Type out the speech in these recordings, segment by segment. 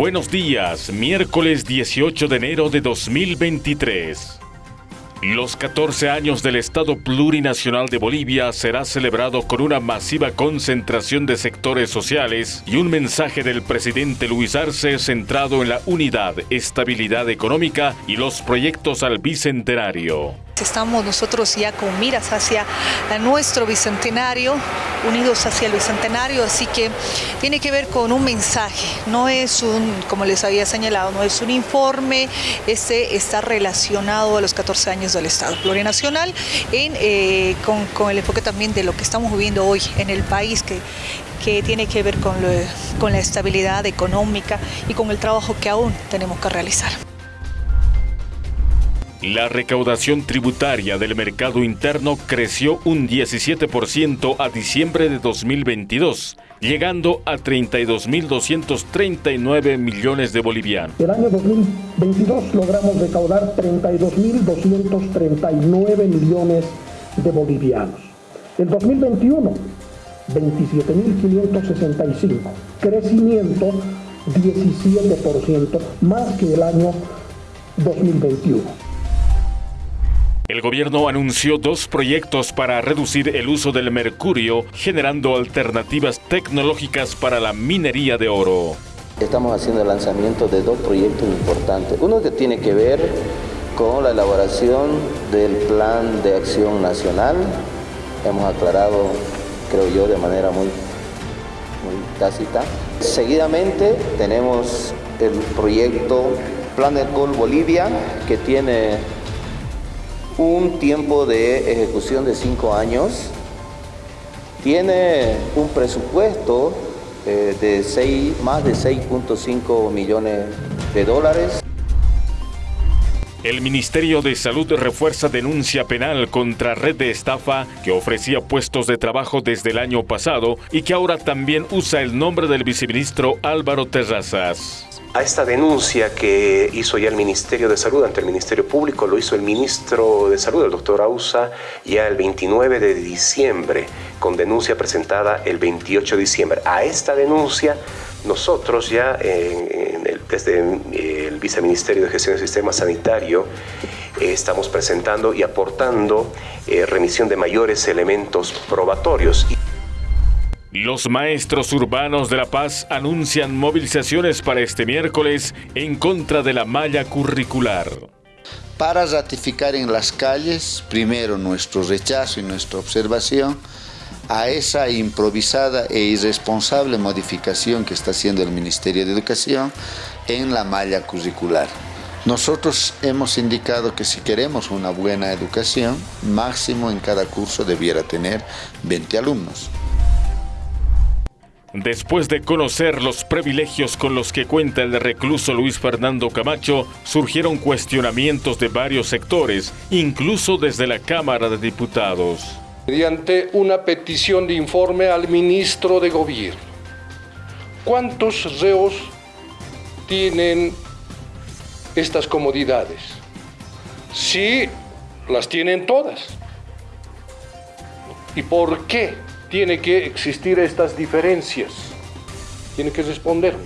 Buenos días, miércoles 18 de enero de 2023. Los 14 años del Estado Plurinacional de Bolivia será celebrado con una masiva concentración de sectores sociales y un mensaje del presidente Luis Arce centrado en la unidad, estabilidad económica y los proyectos al bicentenario. Estamos nosotros ya con miras hacia nuestro bicentenario, unidos hacia el bicentenario, así que tiene que ver con un mensaje, no es un, como les había señalado, no es un informe, este está relacionado a los 14 años del Estado plurinacional, en, eh, con, el enfoque también de lo que estamos viviendo hoy en el país, que, tiene que ver con la estabilidad económica y con el trabajo que aún tenemos que realizar. La recaudación tributaria del mercado interno creció un 17% a diciembre de 2022, llegando a 32.239 millones de bolivianos. El año 2022 logramos recaudar 32.239 millones de bolivianos. El 2021, 27.565, crecimiento 17% más que el año 2021. El gobierno anunció dos proyectos para reducir el uso del mercurio, generando alternativas tecnológicas para la minería de oro. Estamos haciendo el lanzamiento de dos proyectos importantes. Uno que tiene que ver con la elaboración del Plan de Acción Nacional. Hemos aclarado, creo yo, de manera muy, muy tácita. Seguidamente tenemos el proyecto Plan de Col Bolivia, que tiene un tiempo de ejecución de cinco años, tiene un presupuesto eh, de seis, más de 6.5 millones de dólares. El Ministerio de Salud refuerza denuncia penal contra red de estafa que ofrecía puestos de trabajo desde el año pasado y que ahora también usa el nombre del viceministro Álvaro Terrazas a esta denuncia que hizo ya el Ministerio de Salud ante el Ministerio Público, lo hizo el ministro de Salud, el doctor Ausa, ya el 29 de diciembre, con denuncia presentada el 28 de diciembre. A esta denuncia, nosotros ya desde el Viceministerio de Gestión del Sistema Sanitario eh, estamos presentando y aportando eh, remisión de mayores elementos probatorios. Los maestros urbanos de La Paz anuncian movilizaciones para este miércoles en contra de la malla curricular. Para ratificar en las calles, primero nuestro rechazo y nuestra observación a esa improvisada e irresponsable modificación que está haciendo el Ministerio de Educación en la malla curricular. Nosotros hemos indicado que si queremos una buena educación, máximo en cada curso debiera tener 20 alumnos. Después de conocer los privilegios con los que cuenta el recluso Luis Fernando Camacho, surgieron cuestionamientos de varios sectores, incluso desde la Cámara de Diputados. Mediante una petición de informe al ministro de Gobierno, ¿cuántos reos tienen estas comodidades? Sí, las tienen todas. ¿Y por qué? tiene que existir estas diferencias. Tiene que responder.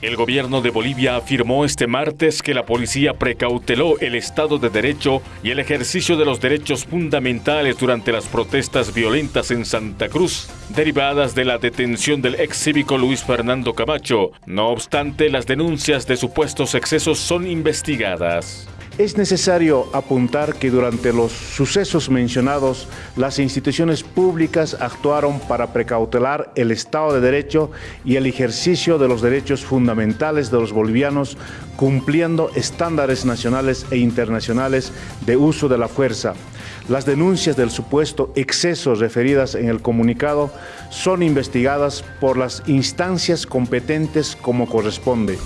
El gobierno de Bolivia afirmó este martes que la policía precauteló el Estado de Derecho y el ejercicio de los derechos fundamentales durante las protestas violentas en Santa Cruz, derivadas de la detención del ex cívico Luis Fernando Camacho. No obstante, las denuncias de supuestos excesos son investigadas. Es necesario apuntar que durante los sucesos mencionados, las instituciones públicas actuaron para precautelar el Estado de Derecho y el ejercicio de los derechos fundamentales de los bolivianos, cumpliendo estándares nacionales e internacionales de uso de la fuerza. Las denuncias del supuesto exceso referidas en el comunicado son investigadas por las instancias competentes como corresponde.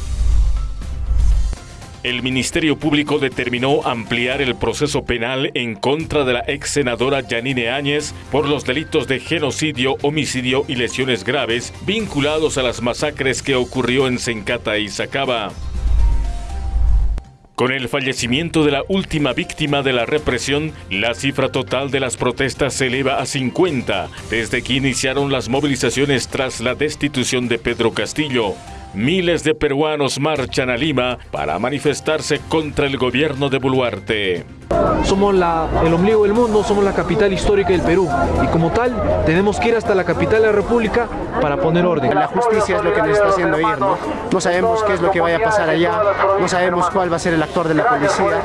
El Ministerio Público determinó ampliar el proceso penal en contra de la ex senadora Yanine Áñez por los delitos de genocidio, homicidio y lesiones graves vinculados a las masacres que ocurrió en Sencata y Sacaba. Con el fallecimiento de la última víctima de la represión, la cifra total de las protestas se eleva a 50 desde que iniciaron las movilizaciones tras la destitución de Pedro Castillo. Miles de peruanos marchan a Lima para manifestarse contra el gobierno de Boluarte. Somos la, el ombligo del mundo, somos la capital histórica del Perú y como tal tenemos que ir hasta la capital de la República para poner orden. La justicia es lo que nos está haciendo ir, ¿no? No sabemos qué es lo que vaya a pasar allá, no sabemos cuál va a ser el actor de la policía.